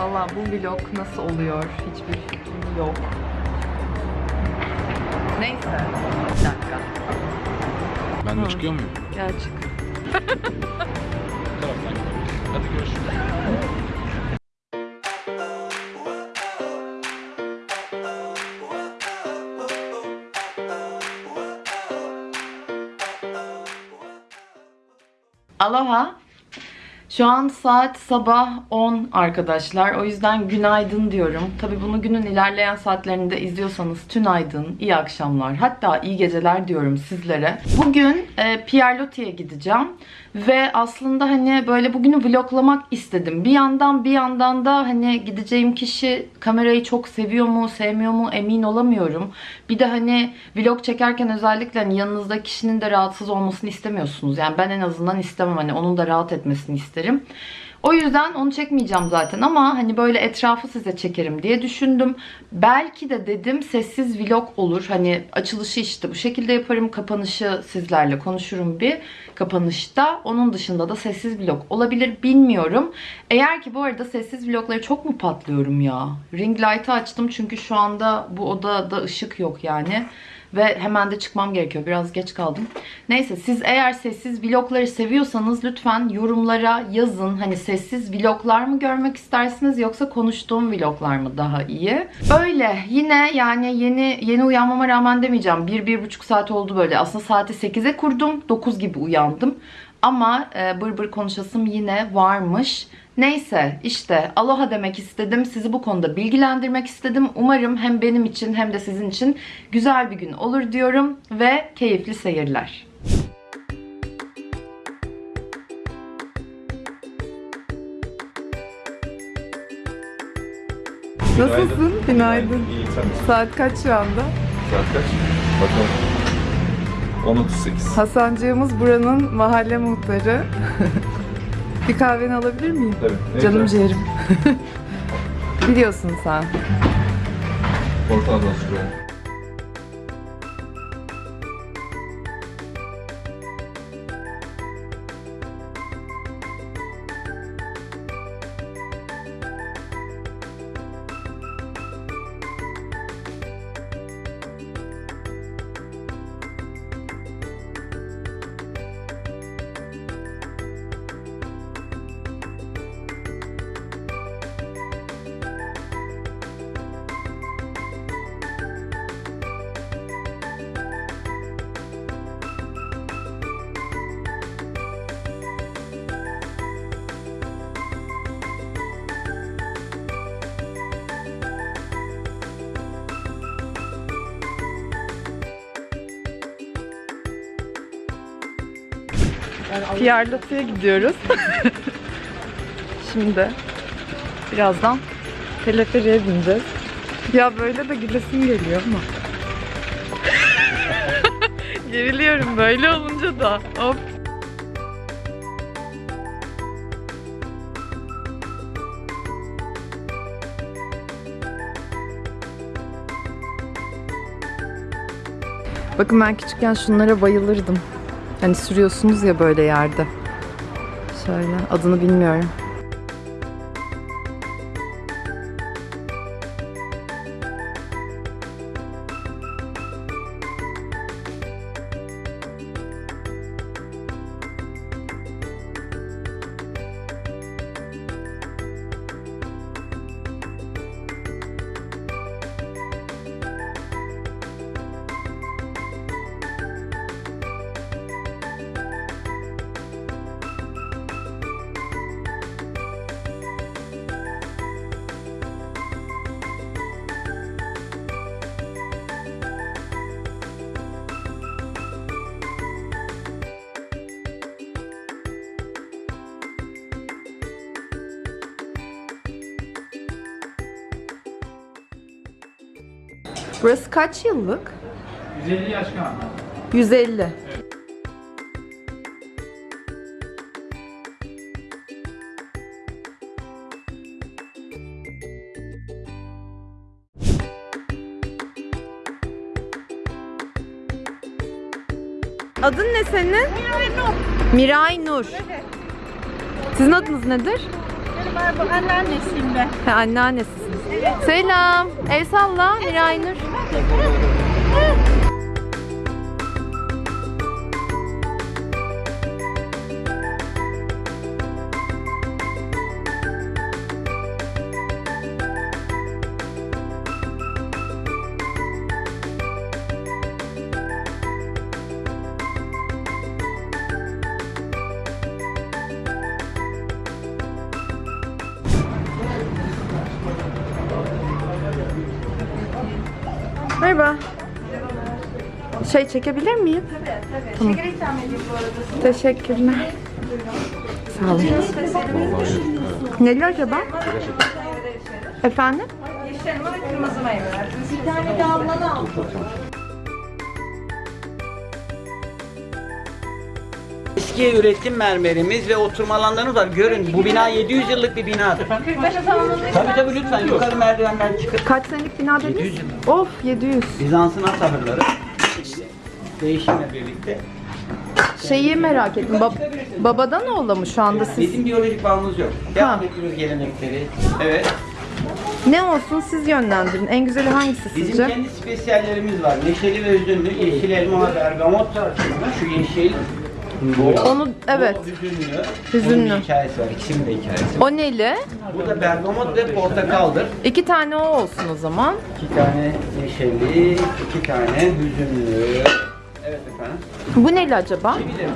Valla bu vlog nasıl oluyor hiçbir fikrim yok. Neyse. Bir dakika. Ben Hı. de çıkıyor muyum? Gel çık. Bu taraftan gidelim. Hadi görüşürüz. Aloha. Şu an saat sabah 10 arkadaşlar. O yüzden günaydın diyorum. Tabi bunu günün ilerleyen saatlerinde izliyorsanız tünaydın, iyi akşamlar, hatta iyi geceler diyorum sizlere. Bugün e, Pierre Loti'ye gideceğim. Ve aslında hani böyle bugünü vloglamak istedim. Bir yandan bir yandan da hani gideceğim kişi kamerayı çok seviyor mu, sevmiyor mu emin olamıyorum. Bir de hani vlog çekerken özellikle hani yanınızda kişinin de rahatsız olmasını istemiyorsunuz. Yani ben en azından istemem hani onun da rahat etmesini isterim. O yüzden onu çekmeyeceğim zaten ama hani böyle etrafı size çekerim diye düşündüm. Belki de dedim sessiz vlog olur. Hani açılışı işte bu şekilde yaparım. Kapanışı sizlerle konuşurum bir kapanışta. Onun dışında da sessiz vlog olabilir bilmiyorum. Eğer ki bu arada sessiz vlogları çok mu patlıyorum ya? Ring light'ı açtım çünkü şu anda bu odada ışık yok yani. Ve hemen de çıkmam gerekiyor. Biraz geç kaldım. Neyse siz eğer sessiz vlogları seviyorsanız lütfen yorumlara yazın. Hani sessiz vloglar mı görmek istersiniz yoksa konuştuğum vloglar mı daha iyi? Öyle yine yani yeni yeni uyanmama rağmen demeyeceğim. 1-1,5 saat oldu böyle. Aslında saati 8'e kurdum. 9 gibi uyandım. Ama e, bır bır konuşasım yine varmış. Neyse işte aloha demek istedim. Sizi bu konuda bilgilendirmek istedim. Umarım hem benim için hem de sizin için güzel bir gün olur diyorum ve keyifli seyirler. Nasılsın? Günaydın. İyi sen nasılsın? Saat kaç şu anda? Saat kaç? Bakalım. 10.38. Hasancığımız buranın mahalle muhtarı. bir kahveni alabilir miyim? Tabii. Canım güzel. ciğerim. Biliyorsun sen. Portakaldan sürüyor. Loti'ye gidiyoruz. Şimdi birazdan teleferiğe bineceğiz. Ya böyle de gülesim geliyor ama. Geriliyorum böyle olunca da. Hop. Bakın ben küçükken şunlara bayılırdım. Hani sürüyorsunuz ya böyle yerde. Şöyle adını bilmiyorum. Burası kaç yıllık? 150 yaş kan. 150. Adın ne senin? Miray Nur. Miray Nur. Sizin adınız nedir? Bu anneannesiyim ben. Ha, anneannesisiniz. Selam. El salla Miray Nur. aqui. Şey çekebilir miyim? Tamam. Şeker ikram edeyim bu arada. Teşekkürler. Sağ olun. Neli acaba? Efendim? Eski üretim mermerimiz ve oturma alanlarımız var. Görün bu bina 700 yıllık bir binadır. Tabii tabii lütfen yukarı merdivenden çıkın. Kaç senelik bina 700 dediniz? yıllık. Of 700. Bizans'ın. İşte değişimle birlikte. Şeyi merak ettim. Bab- babadan oğla mı şu anda siz? Bizim biyolojik bağımız yok. Devam ettiriyoruz gelenekleri. Evet. Ne olsun siz yönlendirin. En güzeli hangisi Bizim sizce? kendi spesiyallerimiz var. Neşeli ve üzümlü, yeşil elma, bergamot, şu yeşil. Bu. Onu evet. Bu hüzünlü. Hüzünlü. Bunun bir hikayesi var. İkisinin de hikayesi. O neli? Bu da bergamot ve portakaldır. İki tane o olsun o zaman. İki tane neşeli, iki tane hüzünlü. Evet efendim. Bu neli acaba? Efendim.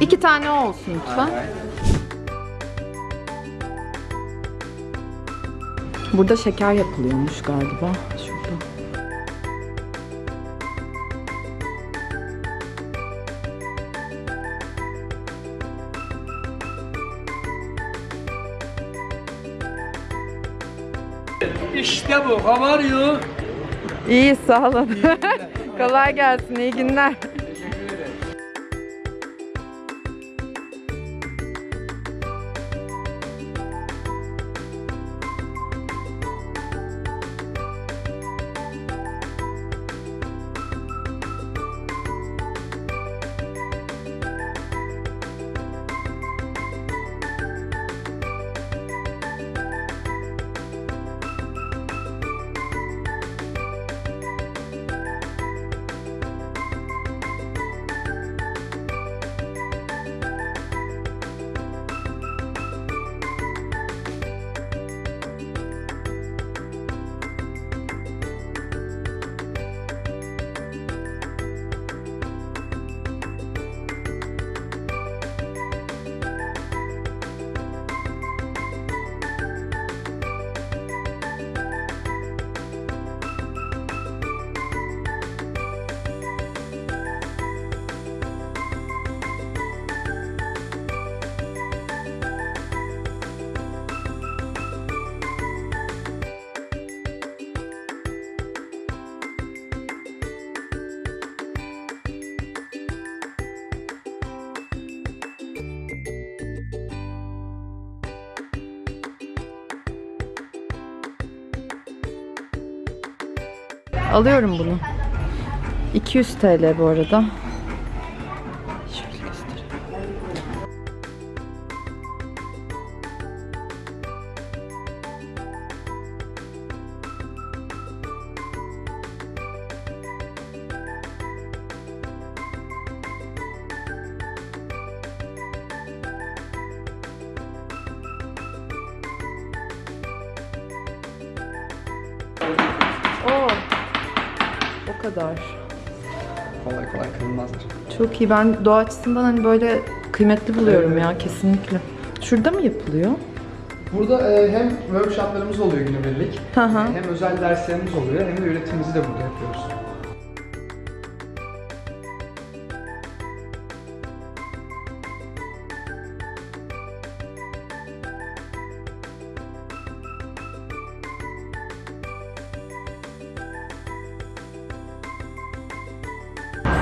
İki tane olsun lütfen. Evet. Burada şeker yapılıyormuş galiba. Şurada. İşte bu. How are you? İyi sağ olun. Kolay gelsin. iyi günler. Alıyorum bunu. 200 TL bu arada. Kadar. Kolay kolay kırılmazlar. Çok iyi. Ben doğa açısından hani böyle kıymetli buluyorum ya kesinlikle. Şurada mı yapılıyor? Burada e, hem workshoplarımız oluyor günübirlik, hem özel derslerimiz oluyor, hem de üretimimizi de burada yapıyoruz.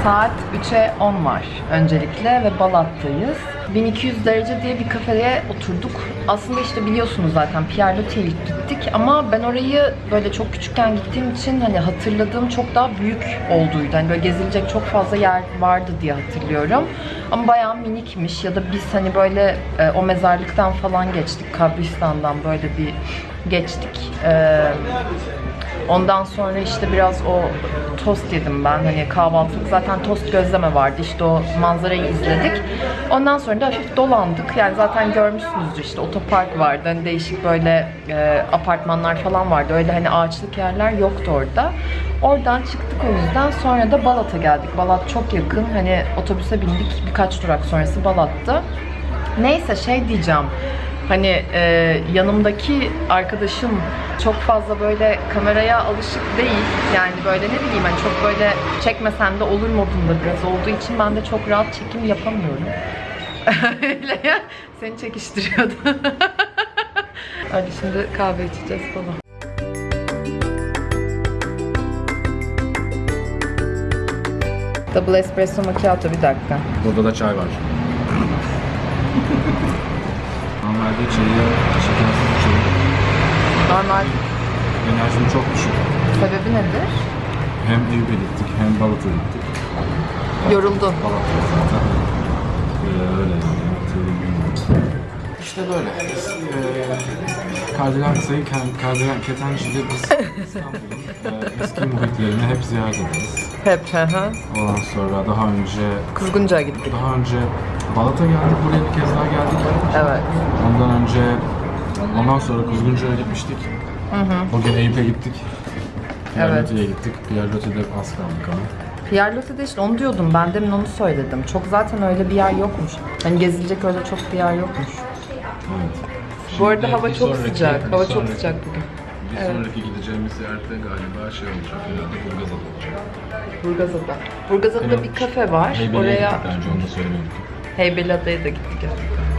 Saat 3'e 10 var öncelikle ve Balat'tayız. 1200 derece diye bir kafeye oturduk. aslında işte biliyorsunuz zaten Pierre Loti'ye gittik ama ben orayı böyle çok küçükken gittiğim için hani hatırladığım çok daha büyük olduğuydu. Hani böyle gezilecek çok fazla yer vardı diye hatırlıyorum. Ama bayağı minikmiş ya da biz hani böyle e, o mezarlıktan falan geçtik. Kabristan'dan böyle bir geçtik. E, Ondan sonra işte biraz o tost yedim ben. Hani kahvaltılık zaten tost gözleme vardı. İşte o manzarayı izledik. Ondan sonra da hafif dolandık. Yani zaten görmüşsünüzdür işte otopark vardı. Hani değişik böyle e, apartmanlar falan vardı. Öyle hani ağaçlık yerler yoktu orada. Oradan çıktık o yüzden. Sonra da Balat'a geldik. Balat çok yakın. Hani otobüse bindik. Birkaç durak sonrası Balat'tı. Neyse şey diyeceğim. Hani e, yanımdaki arkadaşım çok fazla böyle kameraya alışık değil. Yani böyle ne bileyim hani çok böyle çekmesen de olur modunda biraz olduğu için ben de çok rahat çekim yapamıyorum. Seni çekiştiriyordu. Hadi şimdi kahve içeceğiz falan. Double espresso macchiato bir dakika. Burada da çay var. Normalde çayı şekersiz içiyorum. Normal Enerjim çok düşük. sebebi nedir? Hem Eyüp'e gittik hem Balat'a gittik. Yoruldun. Balat'ta zaten. Ee, öyle yani. İşte böyle. Biz, e, Kardinal Sayı Kardinal Ketençi'de biz İstanbul'un e, eski muhitlerini hep ziyaret ederiz. Hep hı hı. Ondan sonra daha önce Kuzguncu'ya gittik. daha önce Balat'a geldik, buraya bir kez daha geldik. Evet. Ondan önce, ondan sonra Kuzguncu'ya gitmiştik. O gün Eyüp'e gittik. Pierre Evet. Gittik. Pierre Loti'de az kaldık ama. Pierre Loti'de işte onu diyordum. Ben demin onu söyledim. Çok zaten öyle bir yer yokmuş. Hani gezilecek öyle çok bir yer yokmuş. Evet. Bu arada Şimdi hava çok sonraki- sıcak. Hava çok sonraki- sıcak bugün. Bir sonraki gideceğimiz yerde galiba şey olacak. Herhalde Burgazada olacak. Burgazada. Burgazada'da bir kafe var. Heybeli'ye Oraya bence onu da söylemedik. Heybeliada'ya da gittik.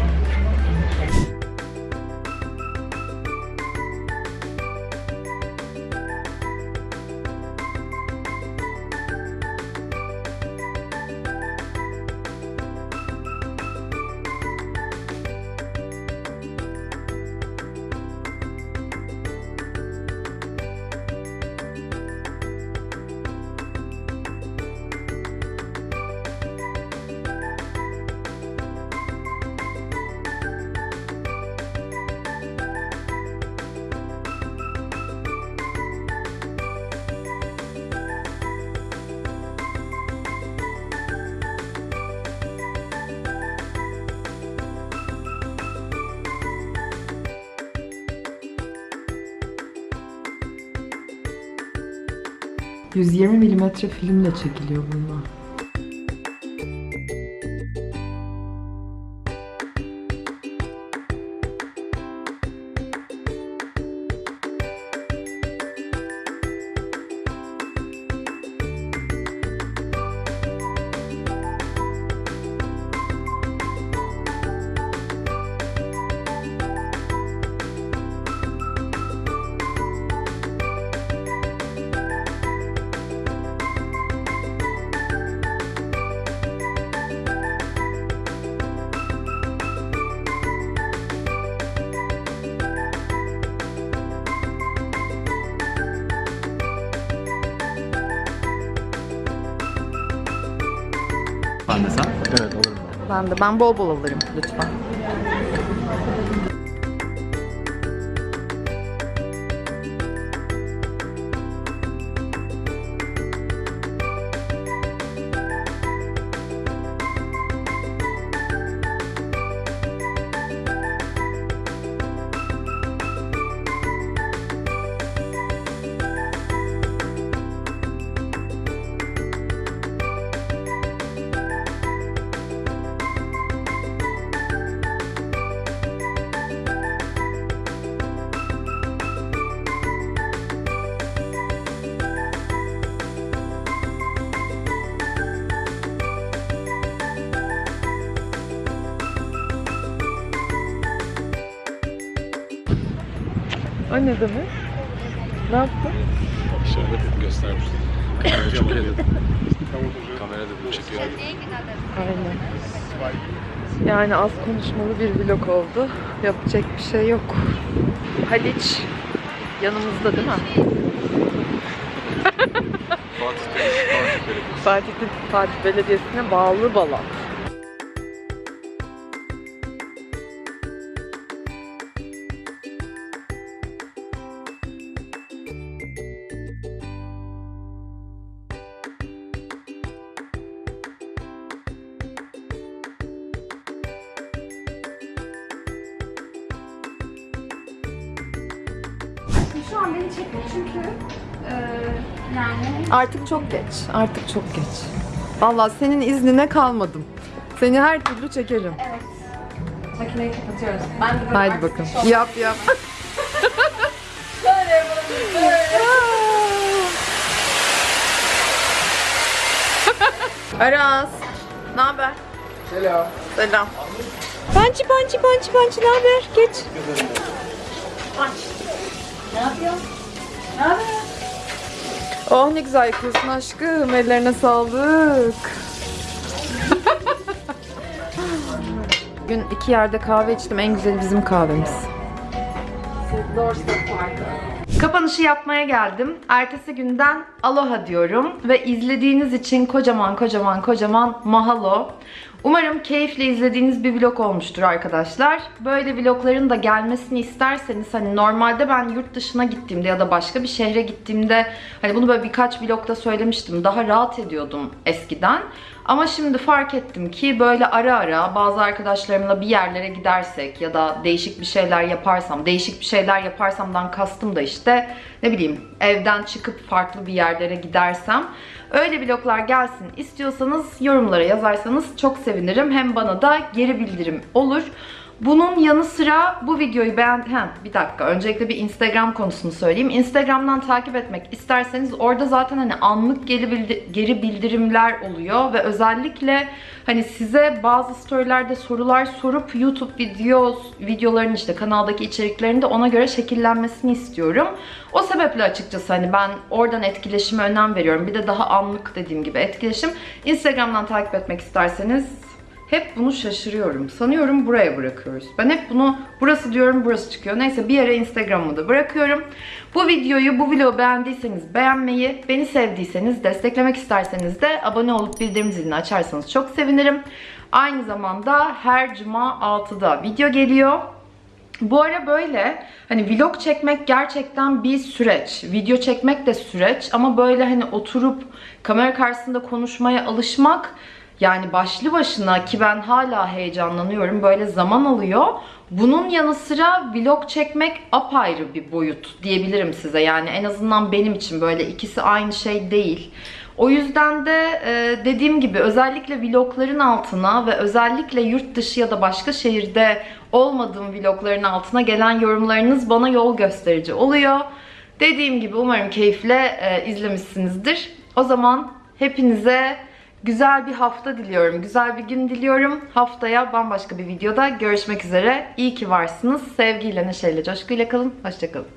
...120 milimetre filmle çekiliyor bunlar. De. Ben bol bol alırım lütfen. O ne demek? Ne yaptın? Şöyle bir göstermiştim. Kamera çok iyi dedim. Kamera dedim çekiyor. Aynen. Yani az konuşmalı bir vlog oldu. Yapacak bir şey yok. Haliç yanımızda değil mi? Fatih, Fatih Belediyesi'ne bağlı Balat. Şu an beni çekme çünkü e, yani Artık çok geç. Artık çok geç. Vallahi senin iznine kalmadım. Seni her türlü çekerim. makineyi kapatıyoruz. Ben de böyle Haydi bakın. Yap yap. Böyle yapalım, böyle. Aras. Ne haber? Selam. Selam. Pançı pançı pançı pançı ne haber? Geç. Oh ne güzel yapıyorsun aşkım. Ellerine sağlık. Bugün iki yerde kahve içtim. En güzeli bizim kahvemiz. Kapanışı yapmaya geldim. Ertesi günden aloha diyorum ve izlediğiniz için kocaman kocaman kocaman mahalo. Umarım keyifle izlediğiniz bir vlog olmuştur arkadaşlar. Böyle vlogların da gelmesini isterseniz hani normalde ben yurt dışına gittiğimde ya da başka bir şehre gittiğimde hani bunu böyle birkaç vlogda söylemiştim. Daha rahat ediyordum eskiden. Ama şimdi fark ettim ki böyle ara ara bazı arkadaşlarımla bir yerlere gidersek ya da değişik bir şeyler yaparsam, değişik bir şeyler yaparsamdan kastım da işte ne bileyim evden çıkıp farklı bir yerlere gidersem öyle vloglar gelsin istiyorsanız yorumlara yazarsanız çok sevinirim. Hem bana da geri bildirim olur. Bunun yanı sıra bu videoyu beğen... He, bir dakika. Öncelikle bir Instagram konusunu söyleyeyim. Instagram'dan takip etmek isterseniz orada zaten hani anlık geri, bildi- geri bildirimler oluyor ve özellikle hani size bazı storylerde sorular sorup YouTube videos, videoların işte kanaldaki içeriklerin de ona göre şekillenmesini istiyorum. O sebeple açıkçası hani ben oradan etkileşime önem veriyorum. Bir de daha anlık dediğim gibi etkileşim. Instagram'dan takip etmek isterseniz hep bunu şaşırıyorum. Sanıyorum buraya bırakıyoruz. Ben hep bunu burası diyorum burası çıkıyor. Neyse bir yere Instagram'ı da bırakıyorum. Bu videoyu, bu vlogu beğendiyseniz beğenmeyi, beni sevdiyseniz, desteklemek isterseniz de abone olup bildirim zilini açarsanız çok sevinirim. Aynı zamanda her cuma 6'da video geliyor. Bu ara böyle hani vlog çekmek gerçekten bir süreç. Video çekmek de süreç ama böyle hani oturup kamera karşısında konuşmaya alışmak yani başlı başına ki ben hala heyecanlanıyorum böyle zaman alıyor. Bunun yanı sıra vlog çekmek apayrı bir boyut diyebilirim size. Yani en azından benim için böyle ikisi aynı şey değil. O yüzden de e, dediğim gibi özellikle vlogların altına ve özellikle yurt dışı ya da başka şehirde olmadığım vlogların altına gelen yorumlarınız bana yol gösterici oluyor. Dediğim gibi umarım keyifle e, izlemişsinizdir. O zaman hepinize güzel bir hafta diliyorum. Güzel bir gün diliyorum. Haftaya bambaşka bir videoda görüşmek üzere. İyi ki varsınız. Sevgiyle, neşeyle, coşkuyla kalın. Hoşçakalın.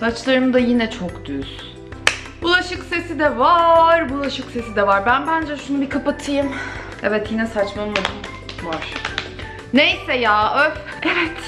Saçlarım da yine çok düz. Bulaşık sesi de var, bulaşık sesi de var. Ben bence şunu bir kapatayım. Evet yine saçmaladım var. Neyse ya öf. Evet